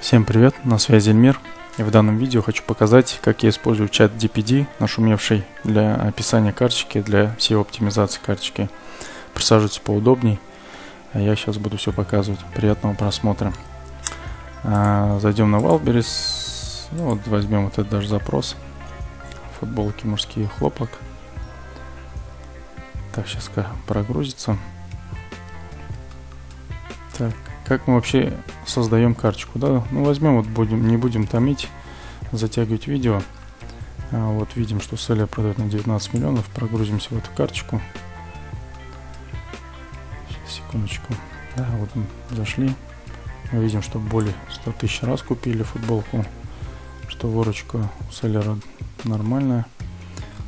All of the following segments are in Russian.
Всем привет, на связи Эльмир. И в данном видео хочу показать, как я использую чат DPD, нашумевший для описания карточки, для SEO оптимизации карточки. Присаживайтесь поудобней, а я сейчас буду все показывать. Приятного просмотра. А, зайдем на Wildberries, ну, вот возьмем вот этот даже запрос. Футболки мужские хлопок. Так, сейчас прогрузится. Так, как мы вообще создаем карточку, да? Ну, возьмем, вот будем, не будем томить, затягивать видео. А, вот видим, что селлер продает на 19 миллионов. Прогрузимся в эту карточку. Сейчас, секундочку. Да, вот мы зашли. Мы видим, что более 100 тысяч раз купили футболку. Что выручка у селлера нормальная.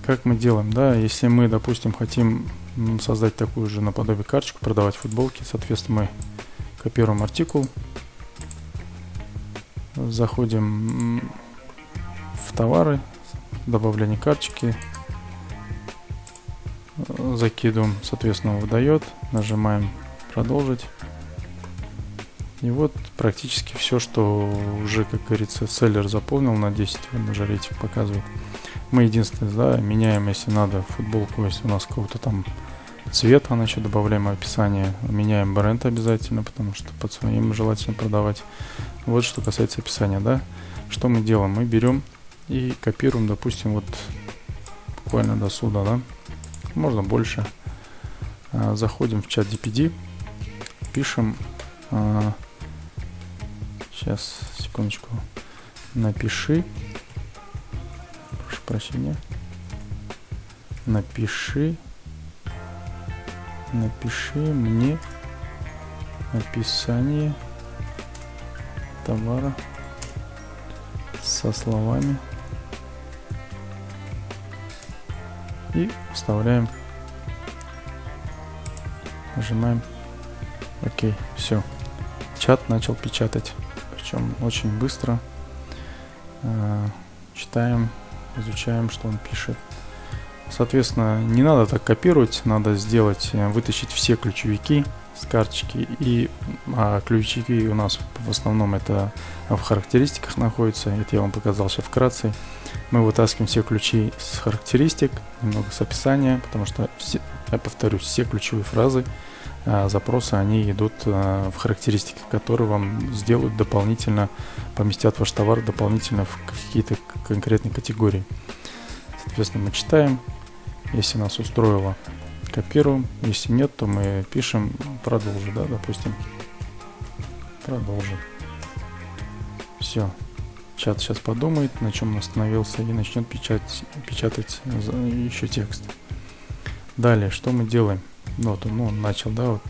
Как мы делаем, да, если мы, допустим, хотим создать такую же наподобие карточку, продавать футболки, соответственно, мы Копируем артикул. Заходим в товары, добавление карточки. Закидываем, соответственно, выдает. Нажимаем продолжить. И вот практически все, что уже, как говорится, селлер заполнил на 10, он уже рейтинг показывает. Мы единственное, да, меняем, если надо, футболку, если у нас кого-то там Цвет, а значит добавляем описание. Меняем бренд обязательно, потому что под своим желательно продавать. Вот что касается описания, да. Что мы делаем? Мы берем и копируем, допустим, вот буквально до суда, да. Можно больше. А, заходим в чат DPD, пишем, а, сейчас, секундочку, напиши, прошу прощения, напиши напиши мне описание товара со словами. И вставляем. Нажимаем ОК. Все чат начал печатать. Причем очень быстро. Э, читаем изучаем что он пишет Соответственно, не надо так копировать, надо сделать, э, вытащить все ключевики с карточки. И а, ключевики у нас в основном это в характеристиках находятся. Это я вам показал сейчас вкратце. Мы вытаскиваем все ключи с характеристик, немного с описания, потому что, все, я повторюсь, все ключевые фразы а, запросы, они идут а, в характеристики, которые вам сделают дополнительно, поместят ваш товар дополнительно в какие-то конкретные категории. Соответственно, мы читаем, если нас устроило, копируем. Если нет, то мы пишем продолжи, да, допустим. Продолжи. Все. Чат сейчас подумает, на чем он остановился, и начнет печатать, печатать еще текст. Далее, что мы делаем? Вот он, ну, он начал, да, вот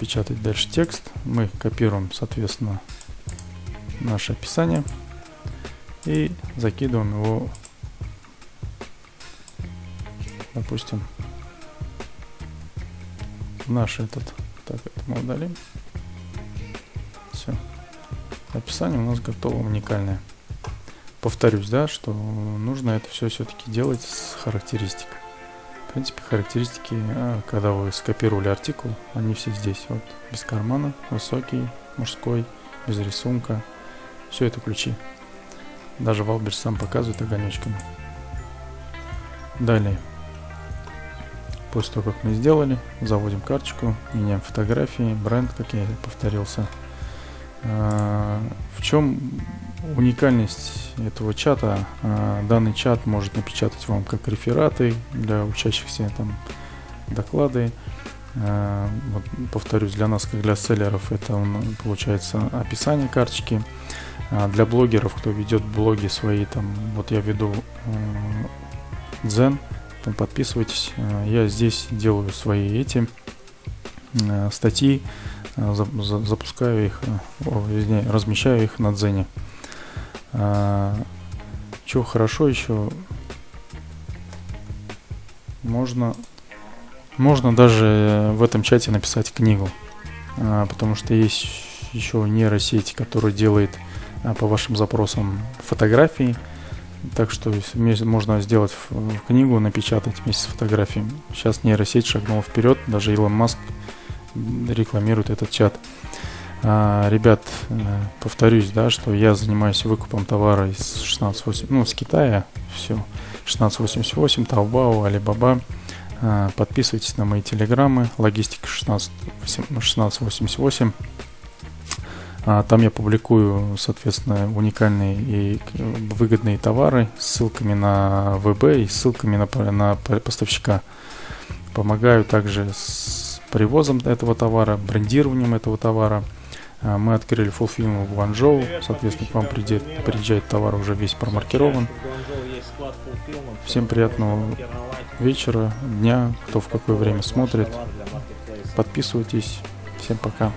печатать дальше текст. Мы копируем, соответственно, наше описание и закидываем его допустим, наш этот, так, это мы удалим. Все. Описание у нас готово уникальное. Повторюсь, да, что нужно это все все-таки делать с характеристик. В принципе, характеристики, а, когда вы скопировали артикул, они все здесь. Вот, без кармана, высокий, мужской, без рисунка. Все это ключи. Даже Wildberries сам показывает огонечками. Далее. После того, как мы сделали, заводим карточку, меняем фотографии, бренд, как я повторился. А, в чем уникальность этого чата? А, данный чат может напечатать вам как рефераты для учащихся, там, доклады. А, вот, повторюсь, для нас, как для селлеров, это получается описание карточки. Для блогеров, кто ведет блоги свои, там, вот я веду Zen, подписывайтесь. Э, я здесь делаю свои эти э, статьи, э, запускаю их, вернее, размещаю их на Дзене. Что хорошо еще, можно, можно даже в этом чате написать книгу, потому что есть еще нейросеть, которая делает по вашим запросам фотографии, так что можно сделать книгу, напечатать вместе с фотографией. Сейчас нейросеть шагнула вперед, даже Илон Маск рекламирует этот чат. А, ребят, э, повторюсь, да, что я занимаюсь выкупом товара из 16.8, ну, с Китая, все, 1688, Taobao, Alibaba. А, подписывайтесь на мои телеграммы, логистика 16, 1688. А, там я публикую, соответственно, уникальные и выгодные товары с ссылками на ВБ и ссылками на, на поставщика. Помогаю также с привозом этого товара, брендированием этого товара. А, мы открыли фулфилм в Гуанчжоу, соответственно, к вам приезжает, приезжает товар уже весь промаркирован. Всем приятного вечера, дня, кто в какое время смотрит. Подписывайтесь. Всем пока.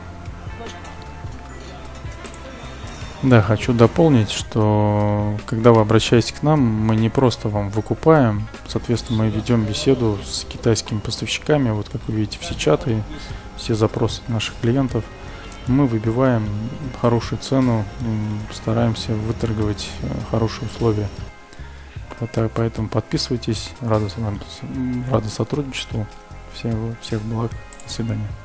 Да, хочу дополнить, что когда вы обращаетесь к нам, мы не просто вам выкупаем, соответственно, мы ведем беседу с китайскими поставщиками, вот как вы видите, все чаты, все запросы наших клиентов. Мы выбиваем хорошую цену, стараемся выторговать э, хорошие условия. Поэтому подписывайтесь, рады, рады сотрудничеству. Всех, всех благ, до свидания.